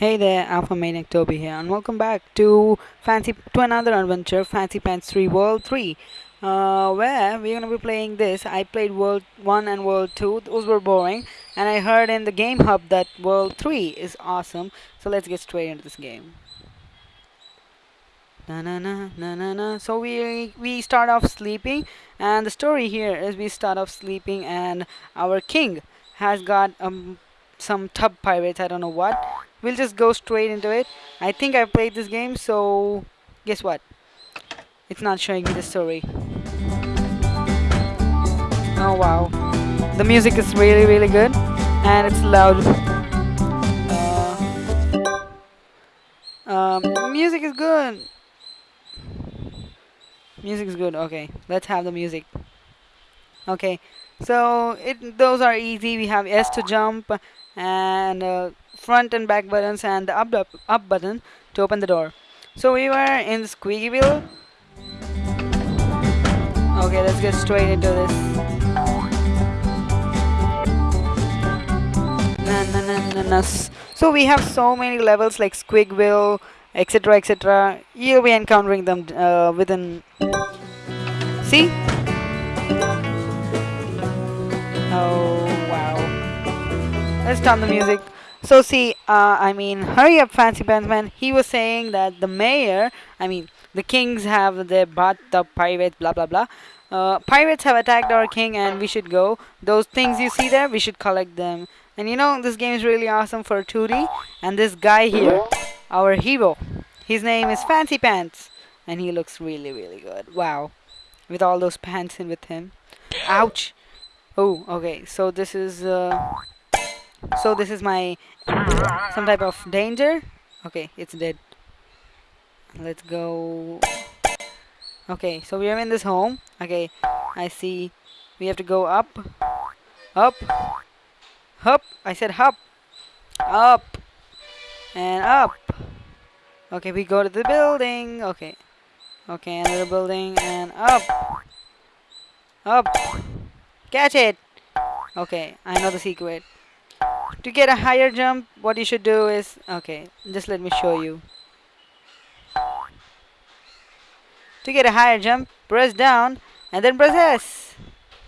Hey there, Alpha Maniac Toby here, and welcome back to Fancy to another adventure, Fancy Pants 3 World 3, uh, where we're gonna be playing this. I played World 1 and World 2; those were boring, and I heard in the Game Hub that World 3 is awesome. So let's get straight into this game. Na na na na na na. So we we start off sleeping, and the story here is we start off sleeping, and our king has got um some tub pirates. I don't know what we'll just go straight into it. I think I played this game, so guess what? It's not showing me the story. Oh wow. The music is really really good and it's loud. Uh, um, music is good. Music is good. Okay, let's have the music. Okay, so it those are easy. We have S to jump and uh, front and back buttons and the up, up up button to open the door. So we were in Squeakyville. Okay, let's get straight into this. Na, na, na, na, na. So we have so many levels like Squigville, etc., etc. You'll be encountering them uh, within. See? Oh wow! Let's turn the music. So see, uh, I mean, hurry up, Fancy Pants Man. He was saying that the mayor, I mean, the kings have their bathtub pirates, blah blah blah. Uh, pirates have attacked our king, and we should go. Those things you see there, we should collect them. And you know, this game is really awesome for 2D. And this guy here, our hero, his name is Fancy Pants, and he looks really really good. Wow, with all those pants in with him. Ouch. Oh, okay. So this is. Uh, so this is my some type of danger. Okay, it's dead. Let's go. Okay, so we are in this home. Okay, I see. We have to go up, up, up. I said up, up, and up. Okay, we go to the building. Okay, okay, another building and up, up. Catch it. Okay, I know the secret to get a higher jump what you should do is okay just let me show you. To get a higher jump press down and then press S.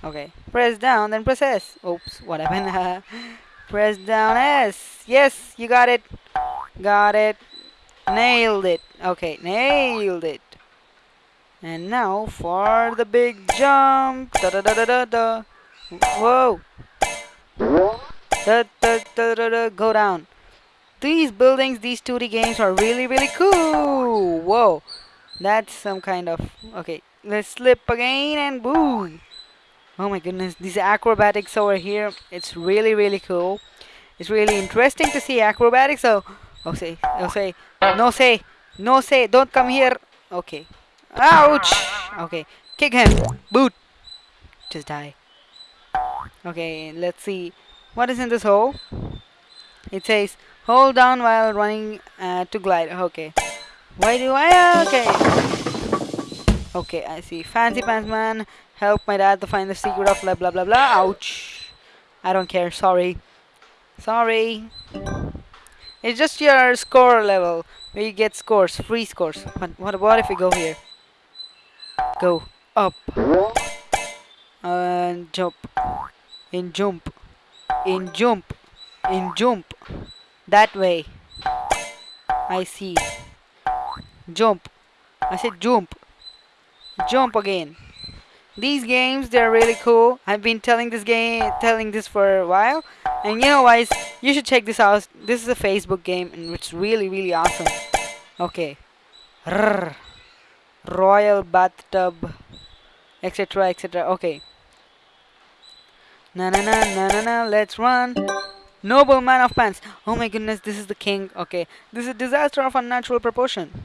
Okay press down then press S. Oops what happened? Press down S. Yes you got it. Got it. Nailed it. Okay nailed it. And now for the big jump. Da da da da da, da. whoa Da, da, da, go down. These buildings, these 2D games are really, really cool. Whoa. That's some kind of... Okay, let's slip again and boom. Oh my goodness, these acrobatics over here, it's really, really cool. It's really interesting to see acrobatics. So, oh say, oh say, no say, no say, don't come here. Okay. Ouch. Okay, kick him. Boot. Just die. Okay, let's see. What is in this hole? It says hold down while running uh, to glide. Okay. Why do I? Okay. Okay, I see. Fancy Pants Man, help my dad to find the secret of blah blah blah blah. Ouch. I don't care. Sorry. Sorry. It's just your score level where you get scores, free scores. But what about if we go here? Go up. And jump. And jump in jump in jump that way. I see. Jump. I said jump. Jump again. These games they're really cool. I've been telling this game telling this for a while. And you know guys you should check this out. This is a Facebook game and it's really really awesome. Okay. Royal bathtub etc etc okay Na na na na na na, let's run. Noble man of pants. Oh my goodness, this is the king. Okay, this is a disaster of unnatural proportion.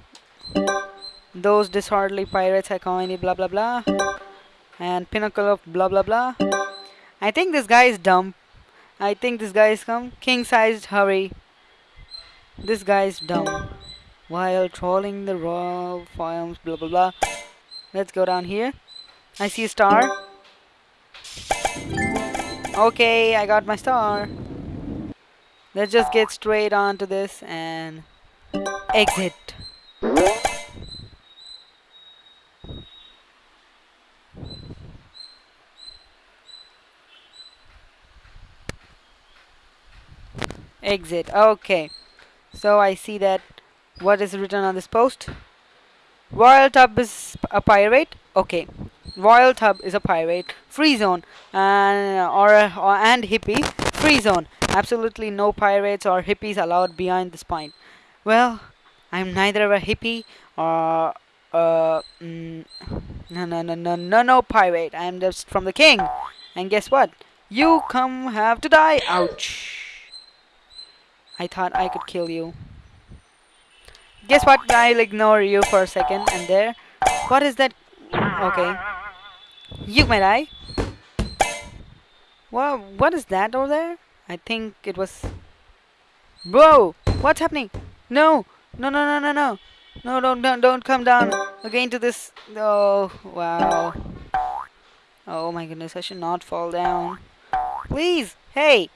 Those disorderly pirates are calling blah blah blah. And pinnacle of blah blah blah. I think this guy is dumb. I think this guy is come. King sized hurry. This guy is dumb. While trolling the raw farms, blah blah blah. Let's go down here. I see a star. Okay, I got my star. let's just get straight on to this and exit. Exit. Okay. So I see that what is written on this post? Royal Tub is a pirate. Okay. Royal Tub is a pirate. Free zone and or, or and hippie. Free zone. Absolutely no pirates or hippies allowed behind this point. Well, I'm neither a hippie or uh mm, no no no no no no pirate. I'm just from the king. And guess what? You come have to die. Ouch. I thought I could kill you. Guess what? I'll ignore you for a second. And there. What is that? Okay. You may die. Well, what is that over there? I think it was... Bro! What's happening? No! No, no, no, no, no! No, don't, don't, don't come down again to this... Oh, wow. Oh my goodness, I should not fall down. Please! Hey!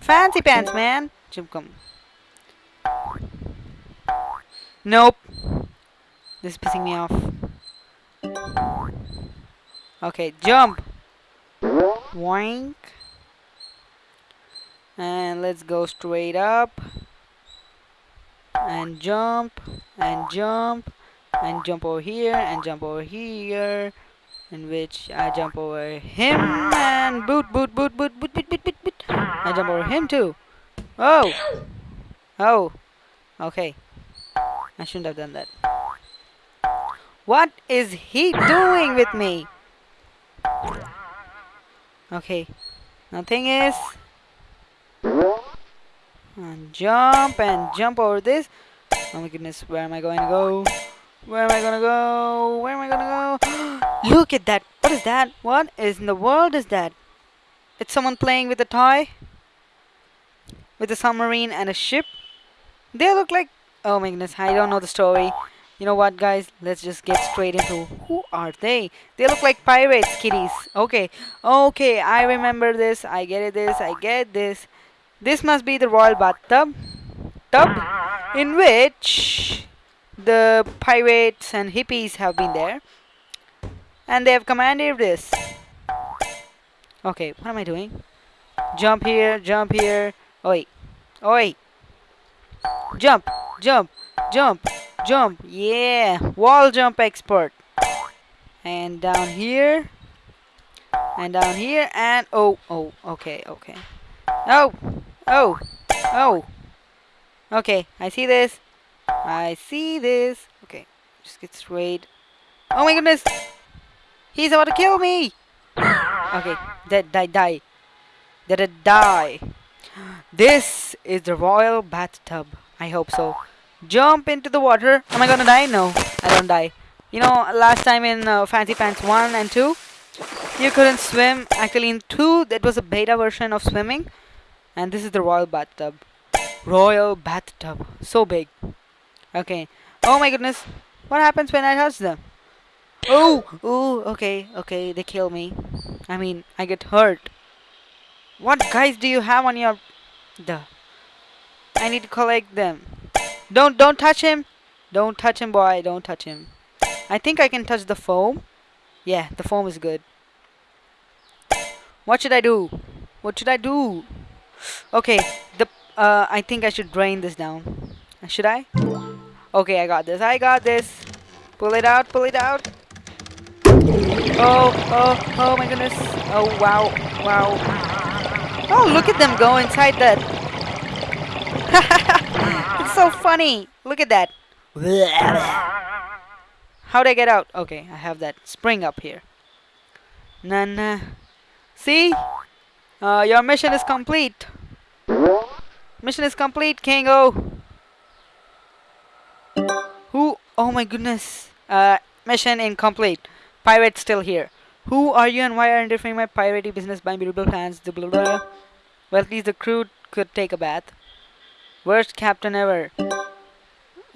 Fancy pants, man! Jump, come. Nope. This is pissing me off. Okay, jump! Wank. And let's go straight up. And jump. And jump. And jump over here. And jump over here. In which I jump over him. And boot, boot, boot, boot, boot, boot, boot, boot, boot. I jump over him too. Oh! Oh. Okay. I shouldn't have done that. What is he doing with me? Okay. Now thing is... And jump and jump over this. Oh my goodness, where am I going to go? Where am I gonna go? Where am I gonna go? Look at that! What is that? What is in the world is that? It's someone playing with a toy? With a submarine and a ship? They look like... Oh my goodness, I don't know the story. You know what, guys? Let's just get straight into who are they? They look like pirates, kitties. Okay, okay, I remember this. I get it. This, I get this. This must be the royal bathtub, tub, in which the pirates and hippies have been there, and they have commanded this. Okay, what am I doing? Jump here, jump here. Oi, oi. Jump, jump, jump. Jump. Yeah. Wall jump expert. And down here. And down here. And oh, oh, okay, okay. Oh, oh, oh. Okay, I see this. I see this. Okay, just get straight. Oh my goodness. He's about to kill me. Okay, dead, die, die. Dead, die. This is the royal bathtub. I hope so. Jump into the water. Am I gonna die? No, I don't die. You know, last time in uh, Fancy Pants 1 and 2, you couldn't swim. Actually, in 2, that was a beta version of swimming. And this is the Royal Bathtub. Royal Bathtub. So big. Okay. Oh my goodness. What happens when I touch them? Oh! Oh, okay, okay. They kill me. I mean, I get hurt. What guys do you have on your... The... I need to collect them. Don't don't touch him. Don't touch him, boy. Don't touch him. I think I can touch the foam. Yeah, the foam is good. What should I do? What should I do? Okay, the uh, I think I should drain this down. Should I? Okay, I got this. I got this. Pull it out. Pull it out. Oh, oh, oh my goodness. Oh, wow, wow. Oh, look at them go inside that. so funny. Look at that. How'd I get out? Okay, I have that spring up here. Nana. See? Uh, your mission is complete. Mission is complete, Kango. Who? Oh my goodness. Uh, mission incomplete. Pirate still here. Who are you and why are you interfering my piratey business by beautiful plans? Blah, blah, blah. Well, at least the crew could take a bath. Worst captain ever.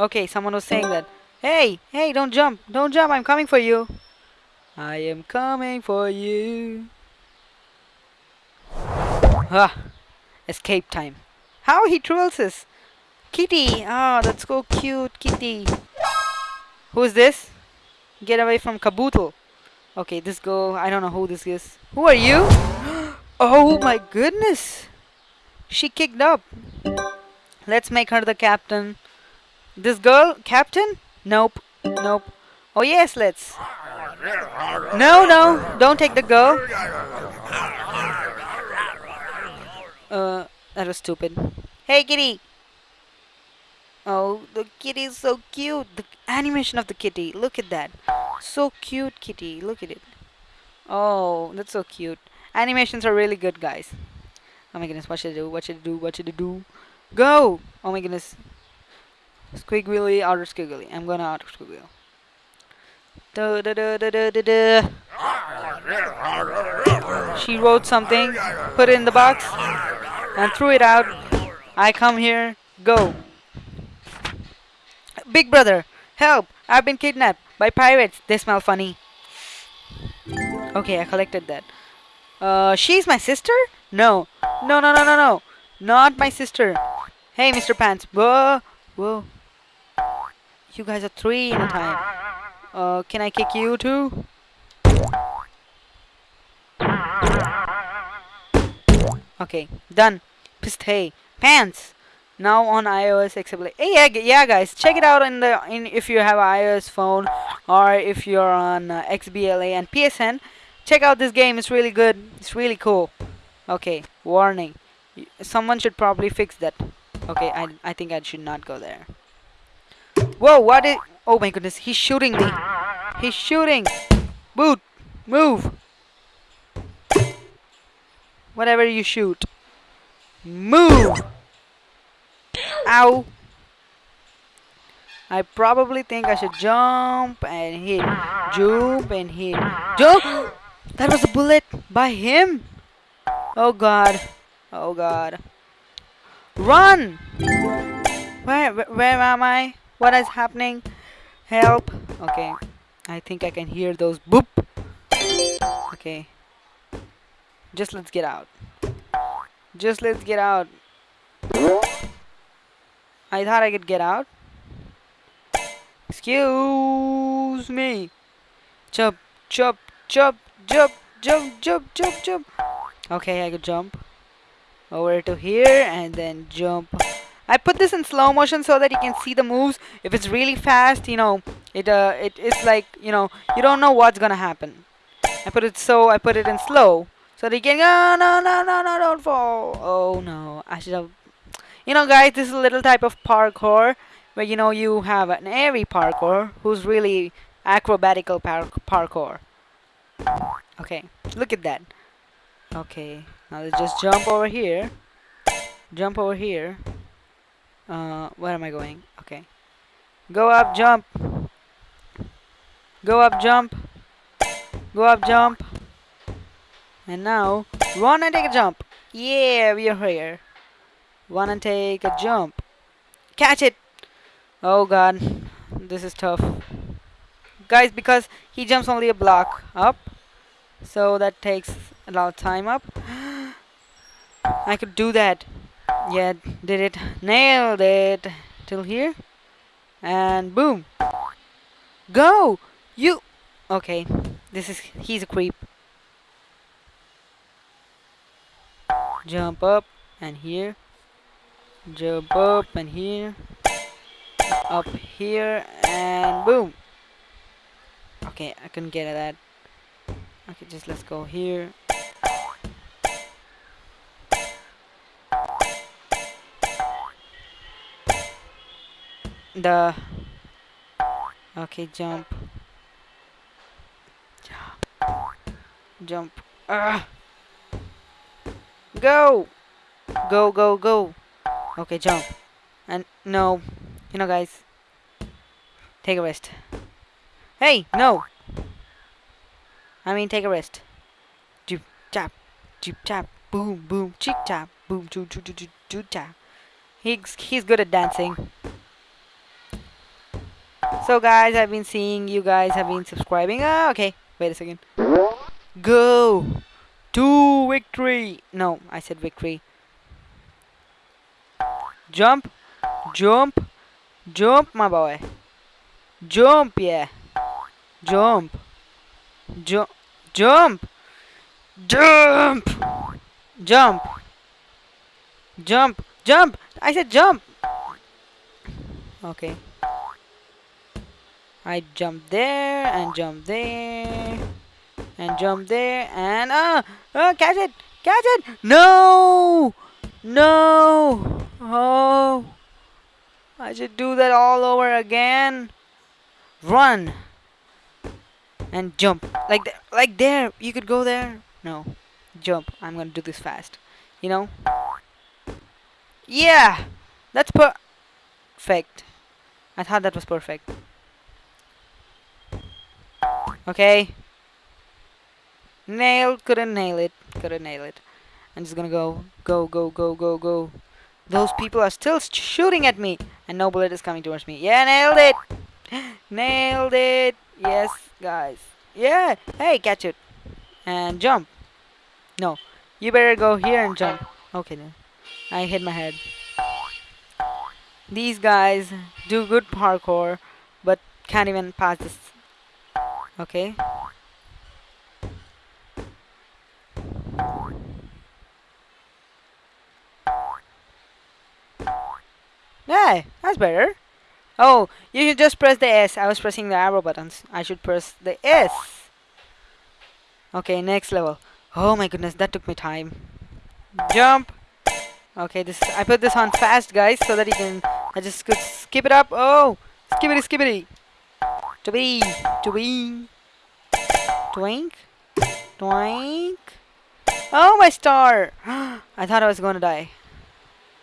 Okay, someone was saying that. Hey, hey, don't jump. Don't jump. I'm coming for you. I am coming for you. Ah, Escape time. How he trolls us. Kitty. Ah, that's so cute. Kitty. Who's this? Get away from Kabuto. Okay, this girl. I don't know who this is. Who are you? oh my goodness. She kicked up. Let's make her the captain. This girl, captain? Nope. Nope. Oh yes, let's. No, no, don't take the girl. Uh, that was stupid. Hey, kitty. Oh, the kitty is so cute. The animation of the kitty. Look at that. So cute, kitty. Look at it. Oh, that's so cute. Animations are really good, guys. Oh my goodness, what should I do? What should I do? What should I do? Go! Oh my goodness. Squiggly, outer squiggly. I'm gonna outer squiggly. Da, da, da, da, da, da. She wrote something, put it in the box, and threw it out. I come here, go. Big brother, help! I've been kidnapped by pirates. They smell funny. Okay, I collected that. Uh, she's my sister? No. No, no, no, no, no. Not my sister. Hey, Mr. Pants. Whoa. Whoa. You guys are three in a time. Uh, can I kick you too? Okay, done. Pissed hey. Pants! Now on iOS accessible. Hey, yeah, yeah, guys, check it out in the in if you have iOS phone or if you're on uh, XBLA and PSN. Check out this game. It's really good. It's really cool. Okay, warning. Someone should probably fix that. Okay, I I think I should not go there. Whoa, what is... Oh my goodness, he's shooting me. He's shooting. Boot, move. Whatever you shoot. Move. Ow. I probably think I should jump and hit. Jump and hit. Jump! That was a bullet by him? Oh god. Oh god. Run! Where, where, am I? What is happening? Help. Okay. I think I can hear those boop. Okay. Just let's get out. Just let's get out. I thought I could get out. Excuse me. Jump, jump, jump, jump, jump, jump, jump, jump. Okay, I could jump over to here and then jump. I put this in slow motion so that you can see the moves. If it's really fast, you know, it uh, it, it's like, you know, you don't know what's gonna happen. I put it so, I put it in slow. So that you can, oh, no, no, no, no, don't fall. Oh, no, I should have you know guys, this is a little type of parkour where you know you have an airy parkour who's really acrobatical par parkour. Okay, look at that. Okay, now let's just jump over here. Jump over here. Uh, where am I going? Okay. Go up, jump. Go up, jump. Go up, jump. And now, run and take a jump. Yeah, we are here. Wanna take a jump. Catch it! Oh god. This is tough. Guys, because he jumps only a block up. So that takes a lot of time up. I could do that. Yeah, did it. Nailed it. Till here. And boom. Go! You! Okay. This is... He's a creep. Jump up. And here jump up and here up here and boom okay I couldn't get at that okay just let's go here the okay jump jump ah go go go go Okay, jump. And no. You know, guys. Take a rest. Hey, no. I mean, take a rest. Joop, chop, joop, chop, boom, boom, chick, chop, boom, choo, choo, choo, choo, choo, chop. He's, he's good at dancing. So, guys, I've been seeing you guys have been subscribing. Ah, okay. Wait a second. Go to victory. No, I said victory. Jump. Jump. Jump, my boy. Jump, yeah. Jump. Jump. Jump. Jump. Jump. Jump. Jump. I said jump. Okay. I jump there and jump there and jump there and uh, uh catch it catch it. No no. Oh I should do that all over again. Run and jump. Like th like there you could go there. No jump. I'm gonna do this fast you know? Yeah that's perfect. I thought that was perfect okay Nail, couldn't nail it, couldn't nail it. I'm just gonna go, go, go, go, go, go. Those people are still shooting at me, and no bullet is coming towards me. Yeah, nailed it! nailed it! Yes, guys. Yeah! Hey, catch it. And jump. No, you better go here and jump. Okay, then. I hit my head. These guys do good parkour, but can't even pass this. Okay. Yeah, that's better. Oh, you should just press the S. I was pressing the arrow buttons. I should press the S. Okay, next level. Oh my goodness, that took me time. Jump. Okay, this I put this on fast, guys, so that you can. I just could skip it up. Oh, skippity, skippity. Twink, twink, twink, twink. Oh, my star! I thought I was gonna die.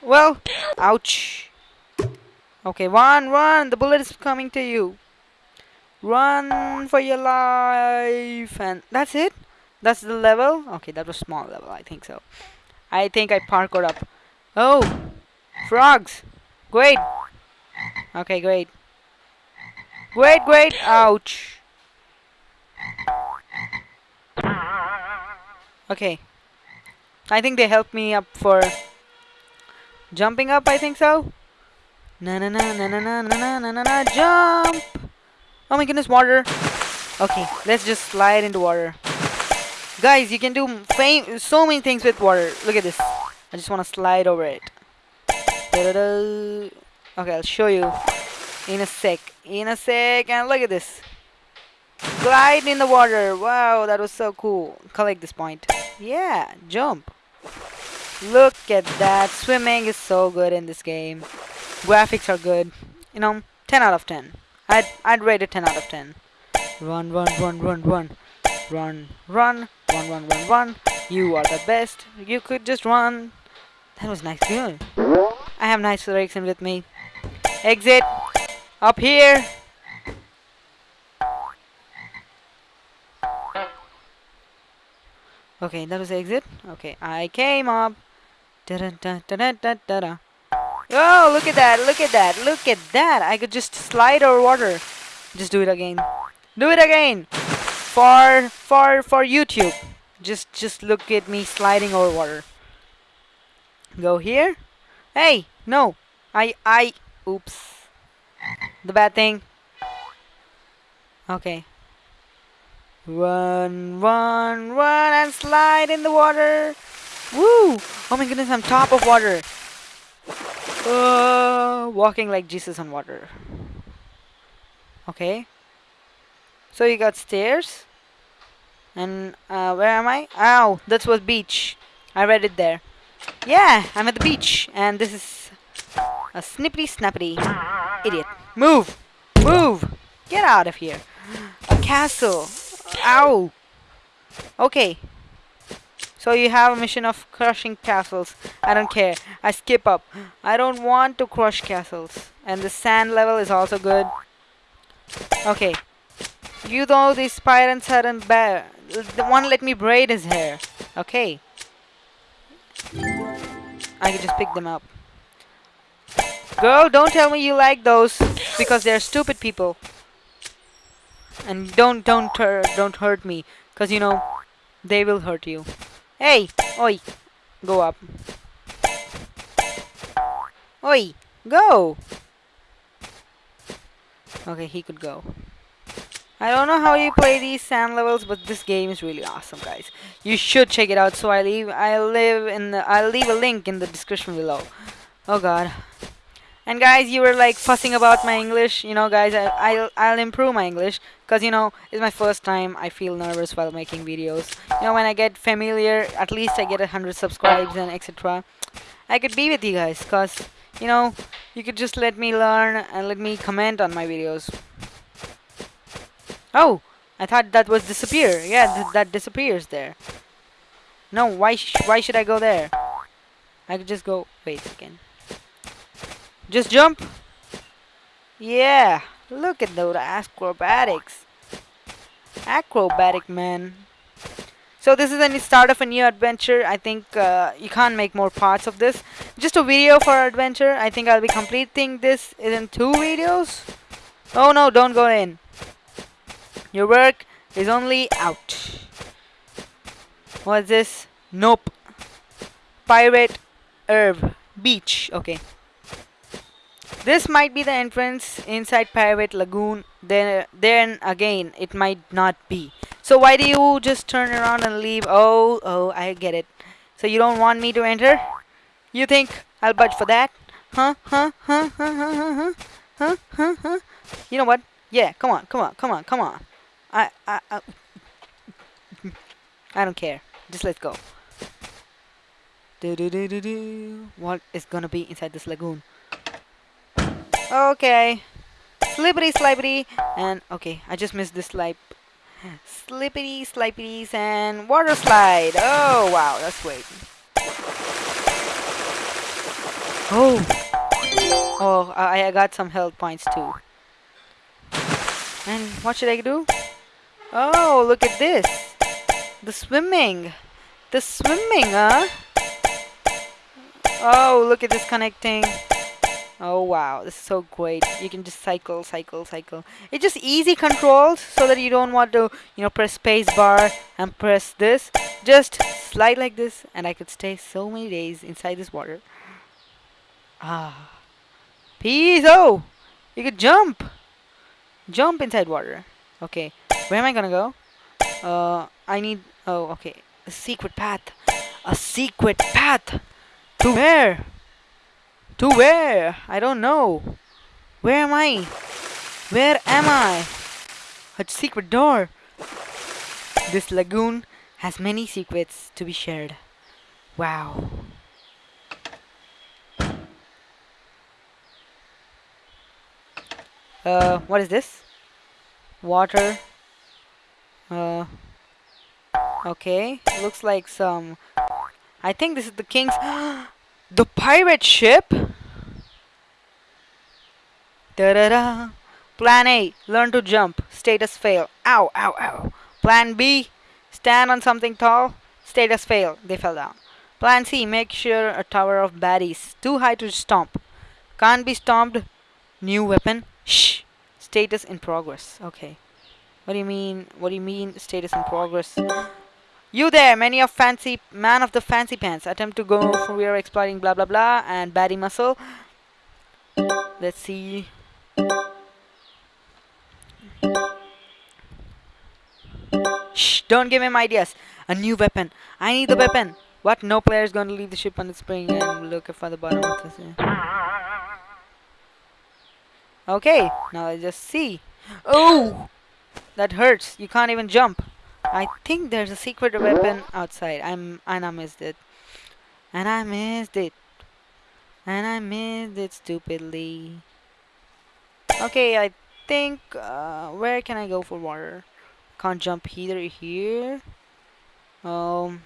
Well, ouch. Okay, run, run! The bullet is coming to you. Run for your life. And that's it? That's the level? Okay, that was small level, I think so. I think I parkoured up. Oh! Frogs! Great! Okay, great. Great, great! Ouch! Okay. I think they helped me up for jumping up, I think so. Na na na na na na na na na na jump! Oh my goodness, water! Okay, let's just slide into water. Guys, you can do so many things with water. Look at this. I just want to slide over it. Okay, I'll show you in a sec. In a sec, and look at this. Glide in the water. Wow, that was so cool. Collect this point. Yeah, jump. Look at that. Swimming is so good in this game. Graphics are good. You know, 10 out of 10. I'd, I'd rate it 10 out of 10. Run, run, run, run, run. Run, run, run, run, run, run. You are the best. You could just run. That was nice. Good. I have nice direction with me. Exit. Up here. Okay, that was exit. Okay, I came up. Da da da da da da da. Oh, look at that, look at that, look at that. I could just slide over water. Just do it again. Do it again. For, for, for YouTube. Just, just look at me sliding over water. Go here. Hey, no. I, I, oops. The bad thing. Okay. Run, run, run, and slide in the water. Woo! Oh my goodness, I'm top of water. Uh, walking like Jesus on water. Okay. So you got stairs. And uh, where am I? Oh, that was beach. I read it there. Yeah, I'm at the beach. And this is a snippety snappity idiot. Move! Move! Get out of here. A castle. Ow! Okay, so you have a mission of crushing castles. I don't care. I skip up. I don't want to crush castles. And the sand level is also good. Okay. You know these pirates aren't bad. The one let me braid his hair. Okay. I can just pick them up. Girl, don't tell me you like those because they're stupid people. And don't don't don't hurt me because you know they will hurt you. Hey! Oi! Go up. Oi, go! Okay, he could go. I don't know how you play these sand levels, but this game is really awesome, guys. You should check it out. So I leave, I'll leave in, the, I'll leave a link in the description below. Oh God. And guys, you were like fussing about my English. You know, guys, I, I'll, I'll improve my English because you know it's my first time. I feel nervous while making videos. You know, when I get familiar, at least I get a hundred subscribes and etc. I could be with you guys because you know you could just let me learn and let me comment on my videos. Oh, I thought that was disappear. Yeah, th that disappears there. No, why sh why should I go there? I could just go. Wait again. Just jump. Yeah, look at those acrobatics. Acrobatic man. So this is the start of a new adventure. I think uh, you can't make more parts of this. Just a video for adventure. I think I'll be completing this in two videos. Oh no, don't go in. Your work is only out. What's this? Nope. Pirate Herb Beach. Okay. This might be the entrance inside Pirate Lagoon, then, then again, it might not be. So why do you just turn around and leave? Oh, oh, I get it. So you don't want me to enter? You think I'll budge for that? Huh, huh, huh, huh, huh, huh, huh, huh, You know what? Yeah, come on, come on, come on, come on. I, I, I, I don't care. Just let's go. Do, do, do, do, do. What is gonna be inside this lagoon? Okay. Slippity slippity and okay, I just missed this slide. Slippity slippities and water slide. Oh wow, that's great. Oh. Oh, I, I got some health points too. And what should I do? Oh, look at this. The swimming. The swimming, huh? Oh, look at this connecting. Oh wow, this is so great. You can just cycle, cycle, cycle. It's just easy controls so that you don't want to, you know, press space bar and press this. Just slide like this and I could stay so many days inside this water. Ah. Peace! Oh! You could jump! Jump inside water. Okay. Where am I gonna go? Uh, I need... Oh, okay. A secret path. A secret path! To where? To where? I don't know. Where am I? Where am I? A secret door. This lagoon has many secrets to be shared. Wow. Uh, what is this? Water. Uh, okay. Looks like some... I think this is the king's... the pirate ship? Da-da-da. Plan A, learn to jump. Status fail. Ow, ow, ow. Plan B, stand on something tall. Status fail. They fell down. Plan C, make sure a tower of baddies. Too high to stomp. Can't be stomped. New weapon. Shh. Status in progress. Okay. What do you mean? What do you mean status in progress? You there, many of fancy man of the fancy pants. Attempt to go from we are exploiting blah blah blah and baddie muscle. Let's see. Shh, don't give him ideas. A new weapon. I need the weapon. What? No player is going to leave the ship on its spring and look for the bottom of this. Okay, now I just see. Oh! That hurts. You can't even jump. I think there's a secret weapon outside. I'm and I missed it. And I missed it. And I missed it stupidly. Okay, I think uh, where can I go for water? Can't jump either here. Um.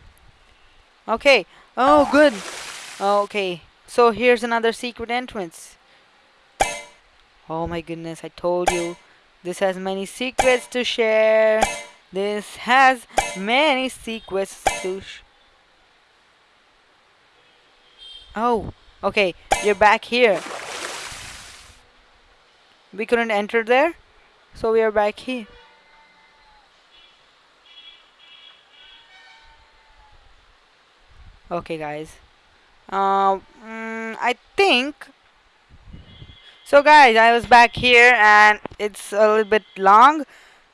Okay. Oh, good. Okay. So here's another secret entrance. Oh my goodness! I told you. This has many secrets to share. This has many secrets to Oh, okay. You're back here. We couldn't enter there. So we are back here. Okay, guys. Um, mm, I think So guys, I was back here and it's a little bit long.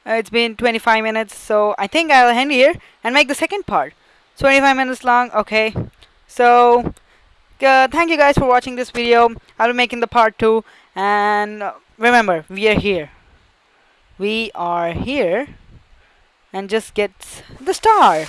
Uh, it's been 25 minutes, so I think I'll end here and make the second part. 25 minutes long, okay. So, uh, thank you guys for watching this video. I'll be making the part 2 and uh, remember, we are here. We are here and just get the star.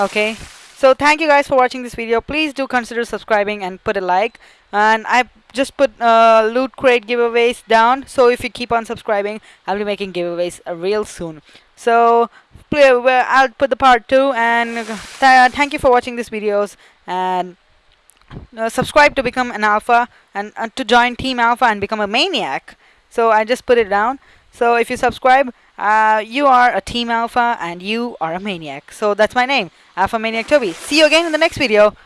Okay. So thank you guys for watching this video. Please do consider subscribing and put a like. And I just put uh, loot crate giveaways down. So if you keep on subscribing, I'll be making giveaways uh, real soon. So I'll put the part two. And th thank you for watching these videos. And uh, subscribe to become an alpha and uh, to join Team Alpha and become a maniac. So I just put it down. So if you subscribe, uh, you are a Team Alpha and you are a maniac. So that's my name, Alpha Maniac Toby. See you again in the next video.